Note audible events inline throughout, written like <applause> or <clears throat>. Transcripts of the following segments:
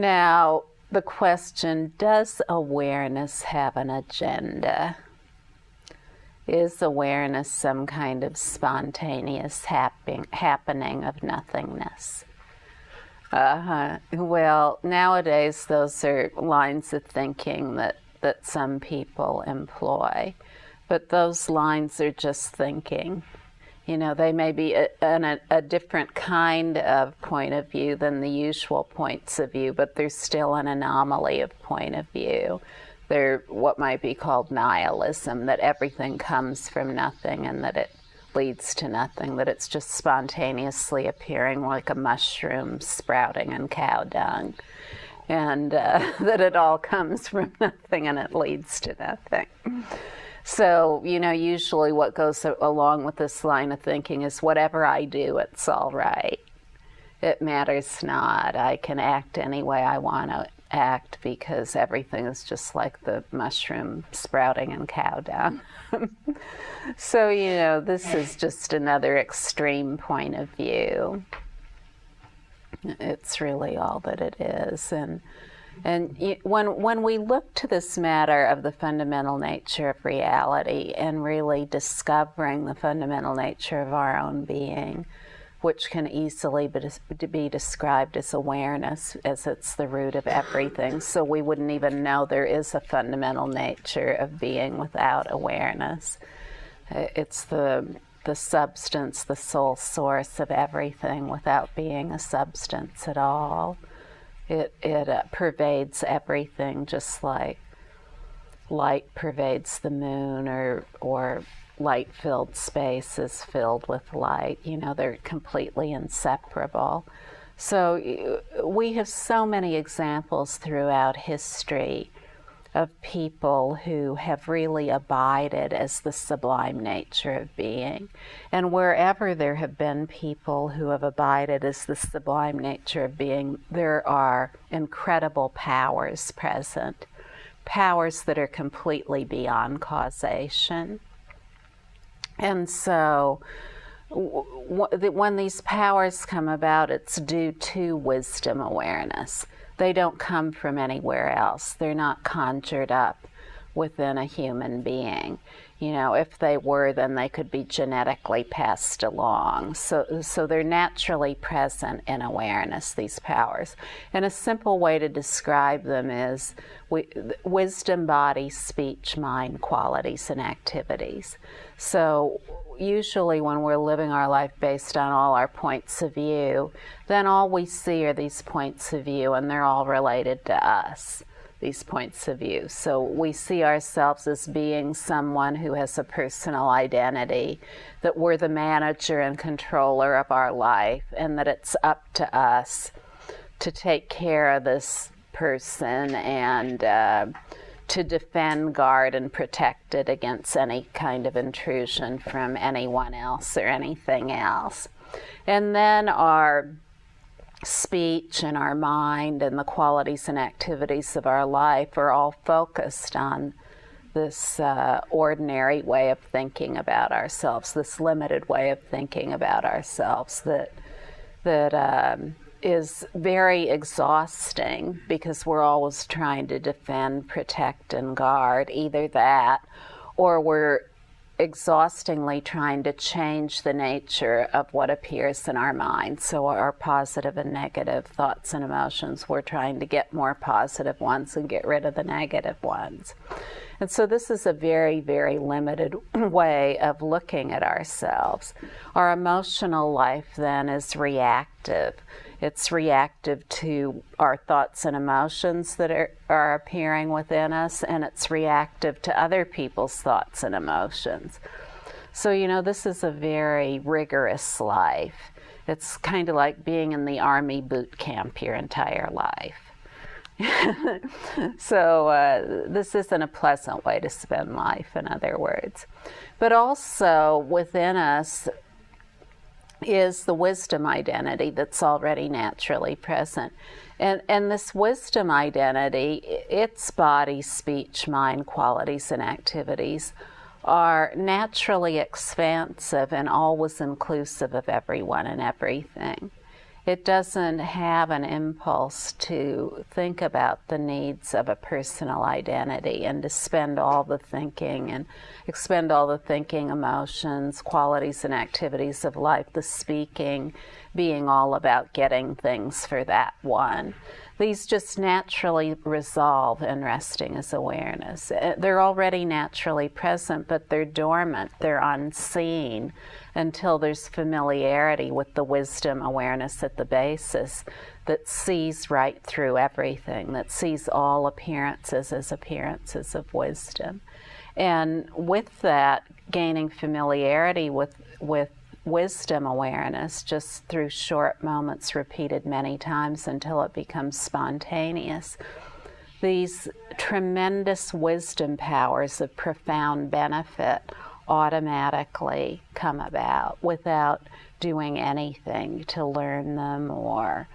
Now, the question does awareness have an agenda? Is awareness some kind of spontaneous happen- happening of nothingness? Uh-huh. Well, nowadays those are lines of thinking that, that some people employ, but those lines are just thinking. You know, they may be a, a, a, different kind of point of view than the usual points of view, but they're still an anomaly of point of view. They're what might be called nihilism, that everything comes from nothing and that it leads to nothing, that it's just spontaneously appearing like a mushroom sprouting in cow dung, and uh, <laughs> that it all comes from <laughs> nothing and it leads to nothing. So, you know, usually what goes along with this line of thinking is whatever I do, it's all right. It matters not. I can act any way I want to act because everything is just like the mushroom sprouting in cow dung. <laughs> so, you know, this is just another extreme point of view. It's really all that it is. And, and when, when we look to this matter of the fundamental nature of reality and really discovering the fundamental nature of our own being, which can easily be described as awareness, as it's the root of everything. So we wouldn't even know there is a fundamental nature of being without awareness. It's the the substance, the sole source of everything, without being a substance at all. It it uh, pervades everything, just like light pervades the moon, or or light filled space is filled with light. You know, they're completely inseparable. So we have so many examples throughout history of people who have really abided as the sublime nature of being. And wherever there have been people who have abided as the sublime nature of being, there are incredible powers present, powers that are completely beyond causation. And so, when these powers come about, it's due to wisdom awareness. They don't come from anywhere else, they're not conjured up within a human being. You know, if they were, then they could be genetically passed along. So, so they're naturally present in awareness, these powers. And a simple way to describe them is we, wisdom, body, speech, mind, qualities, and activities. So, usually when we're living our life based on all our points of view, then all we see are these points of view, and they're all related to us these points of view. So we see ourselves as being someone who has a personal identity, that we're the manager and controller of our life, and that it's up to us to take care of this person and uh, to defend, guard, and protect it against any kind of intrusion from anyone else or anything else. And then our speech and our mind and the qualities and activities of our life are all focused on this uh, ordinary way of thinking about ourselves, this limited way of thinking about ourselves that that um, is very exhausting because we're always trying to defend, protect, and guard either that, or we're exhaustingly trying to change the nature of what appears in our mind. So, our positive and negative thoughts and emotions, we're trying to get more positive ones and get rid of the negative ones. And so, this is a very, very limited <clears throat> way of looking at ourselves. Our emotional life then is reactive. It's reactive to our thoughts and emotions that are, are appearing within us, and it's reactive to other people's thoughts and emotions. So, you know, this is a very rigorous life. It's kind of like being in the army boot camp your entire life. <laughs> so, uh, this isn't a pleasant way to spend life, in other words. But also within us, is the wisdom identity that's already naturally present. And, and this wisdom identity, its body, speech, mind, qualities, and activities are naturally expansive and always inclusive of everyone and everything. It doesn't have an impulse to think about the needs of a personal identity and to spend all the thinking and expend all the thinking, emotions, qualities, and activities of life, the speaking, being all about getting things for that one. These just naturally resolve in resting as awareness. Uh, they're already naturally present, but they're dormant, they're unseen until there's familiarity with the wisdom awareness at the basis that sees right through everything, that sees all appearances as appearances of wisdom. And with that, gaining familiarity with, with wisdom awareness just through short moments repeated many times until it becomes spontaneous. These tremendous wisdom powers of profound benefit automatically come about without doing anything to learn them or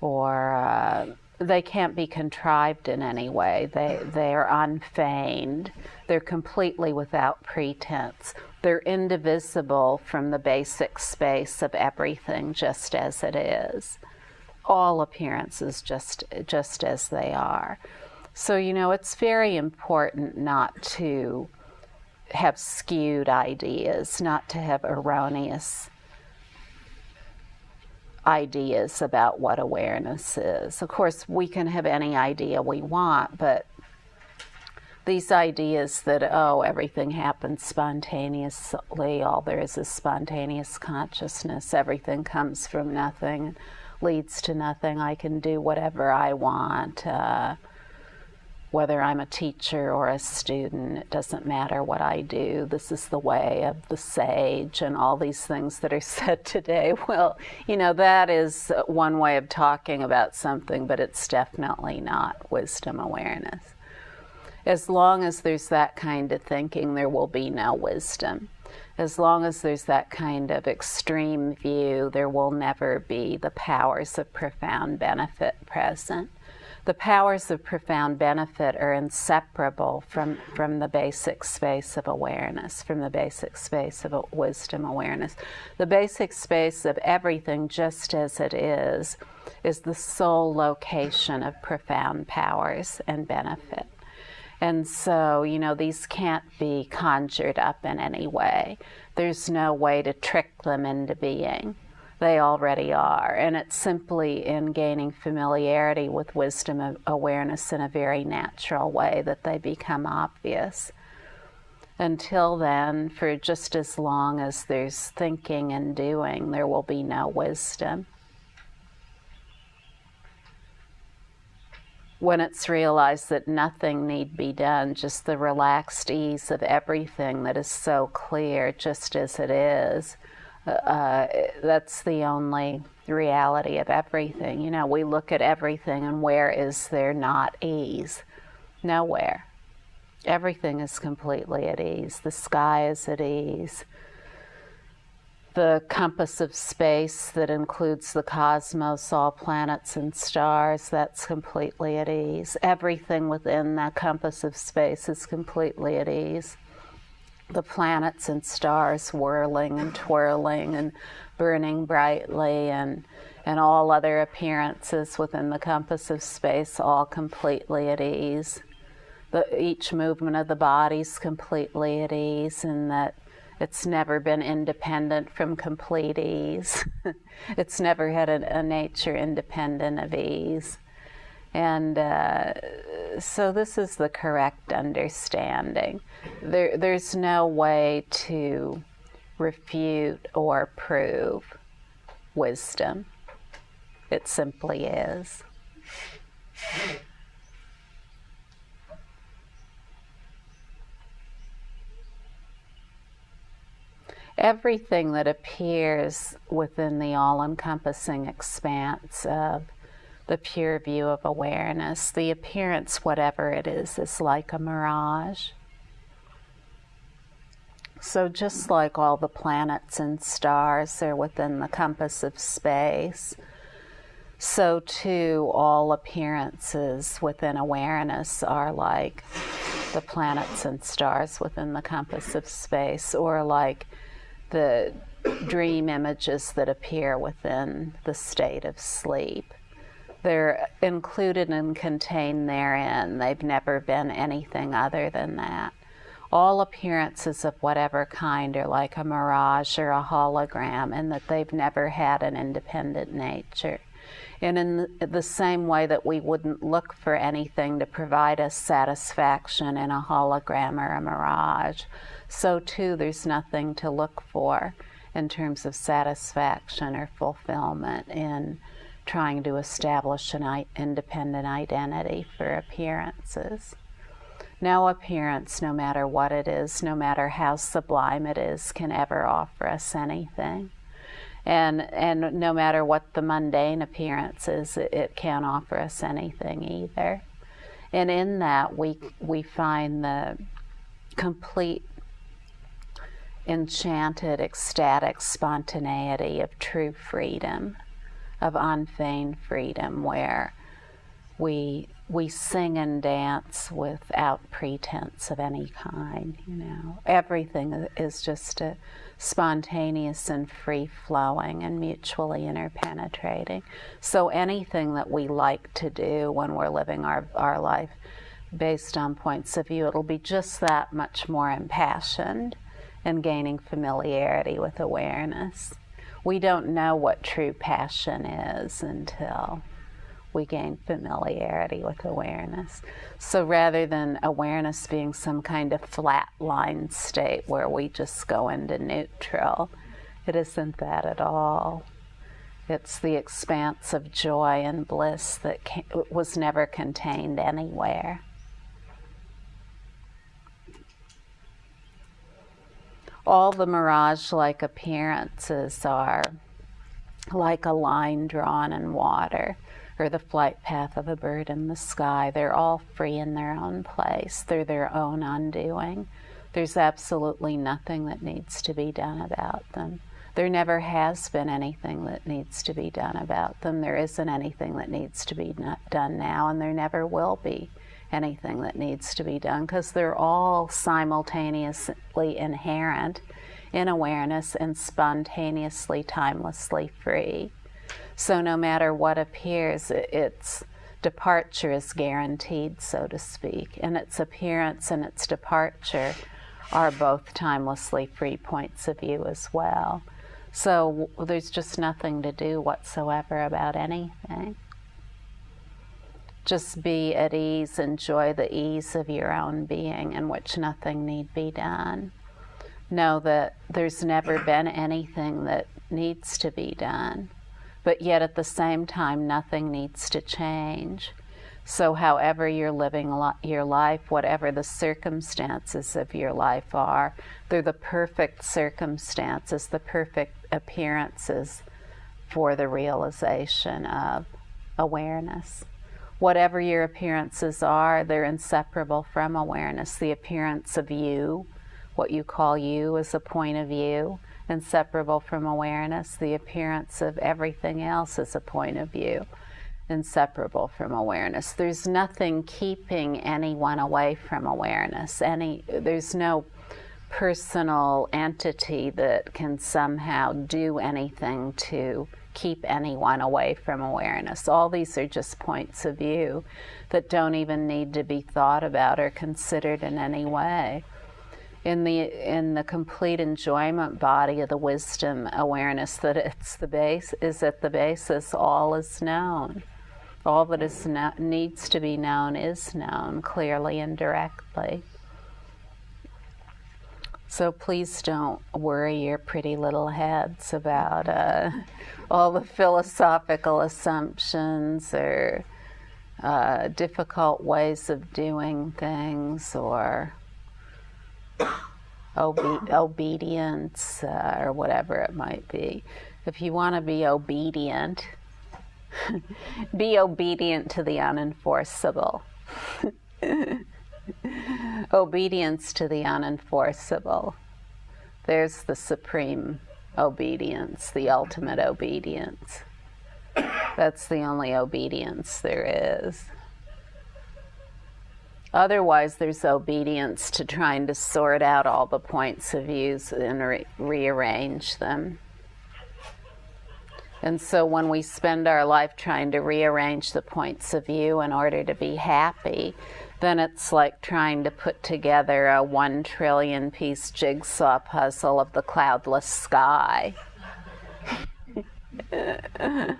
or uh, they can't be contrived in any way. They they're unfeigned. They're completely without pretense. They're indivisible from the basic space of everything just as it is. All appearances just just as they are. So you know it's very important not to have skewed ideas, not to have erroneous ideas about what awareness is. Of course, we can have any idea we want, but these ideas that, oh, everything happens spontaneously, all there is is spontaneous consciousness, everything comes from nothing, leads to nothing, I can do whatever I want. Uh, whether I'm a teacher or a student, it doesn't matter what I do. This is the way of the sage and all these things that are <laughs> said today. Well, you know, that is one way of talking about something, but it's definitely not wisdom awareness. As long as there's that kind of thinking, there will be no wisdom. As long as there's that kind of extreme view, there will never be the powers of profound benefit present the powers of profound benefit are inseparable from, from the basic space of awareness, from the basic space of wisdom awareness. The basic space of everything just as it is, is the sole location of profound powers and benefit. And so, you know, these can't be conjured up in any way. There's no way to trick them into being they already are. And it's simply in gaining familiarity with wisdom awareness in a very natural way that they become obvious. Until then, for just as long as there's thinking and doing, there will be no wisdom. When it's realized that nothing need be done, just the relaxed ease of everything that is so clear just as it is, uh, that's the only reality of everything. You know, we look at everything and where is there not ease? Nowhere. Everything is completely at ease. The sky is at ease. The compass of space that includes the cosmos, all planets and stars, that's completely at ease. Everything within that compass of space is completely at ease the planets and stars whirling and twirling and burning brightly and and all other appearances within the compass of space all completely at ease. The, each movement of the body's completely at ease and that it's never been independent from complete ease. <laughs> it's never had a, a nature independent of ease. And uh, so this is the correct understanding. There, there's no way to refute or prove wisdom. It simply is. Everything that appears within the all encompassing expanse of the pure view of awareness. The appearance, whatever it is, is like a mirage. So, just like all the planets and stars are within the compass of space, so too all appearances within awareness are like the planets and stars within the compass of space, or like the dream images that appear within the state of sleep. They're included and contained therein. They've never been anything other than that. All appearances of whatever kind are like a mirage or a hologram, and that they've never had an independent nature. And in the same way that we wouldn't look for anything to provide us satisfaction in a hologram or a mirage, so too there's nothing to look for in terms of satisfaction or fulfillment in trying to establish an independent identity for appearances. No appearance, no matter what it is, no matter how sublime it is, can ever offer us anything and and no matter what the mundane appearance is, it, it can't offer us anything either. And in that, we we find the complete enchanted, ecstatic spontaneity of true freedom, of unfeigned freedom, where we we sing and dance without pretense of any kind. You know, everything is just a spontaneous and free flowing and mutually interpenetrating. So anything that we like to do when we're living our, our life based on points of view, it'll be just that much more impassioned and gaining familiarity with awareness. We don't know what true passion is until we gain familiarity with awareness. So rather than awareness being some kind of flat line state where we just go into neutral, it isn't that at all. It's the expanse of joy and bliss that was never contained anywhere. All the mirage like appearances are like a line drawn in water or the flight path of a bird in the sky. They're all free in their own place. They're their own undoing. There's absolutely nothing that needs to be done about them. There never has been anything that needs to be done about them. There isn't anything that needs to be done now, and there never will be anything that needs to be done because they're all simultaneously inherent in awareness and spontaneously, timelessly free. So no matter what appears, its departure is guaranteed, so to speak, and its appearance and its departure are both timelessly free points of view as well. So there's just nothing to do whatsoever about anything. Just be at ease, enjoy the ease of your own being in which nothing need be done. Know that there's never been anything that needs to be done but yet at the same time, nothing needs to change. So, however you're living your life, whatever the circumstances of your life are, they're the perfect circumstances, the perfect appearances for the realization of awareness. Whatever your appearances are, they're inseparable from awareness. The appearance of you, what you call you, is a point of view inseparable from awareness. The appearance of everything else is a point of view, inseparable from awareness. There's nothing keeping anyone away from awareness. Any, there's no personal entity that can somehow do anything to keep anyone away from awareness. All these are just points of view that don't even need to be thought about or considered in any way in the in the complete enjoyment body of the wisdom awareness that it's the base is at the basis all is known. All that is needs to be known is known clearly and directly. So please don't worry your pretty little heads about uh, all the philosophical assumptions or uh, difficult ways of doing things or obe- obedience uh, or whatever it might be. If you want to be obedient, <laughs> be obedient to the unenforceable. <laughs> Obedience to the unenforceable. There's the supreme obedience, the ultimate obedience. That's the only obedience there is. Otherwise, there's obedience to trying to sort out all the points of views and re- rearrange them. And so when we spend our life trying to rearrange the points of view in order to be happy, then it's like trying to put together a one trillion piece jigsaw puzzle of the cloudless sky. <laughs> in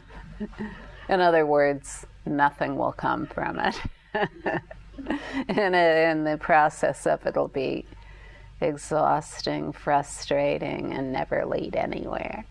other words, nothing will come from it. <laughs> <laughs> and in the process of it'll be exhausting, frustrating, and never lead anywhere.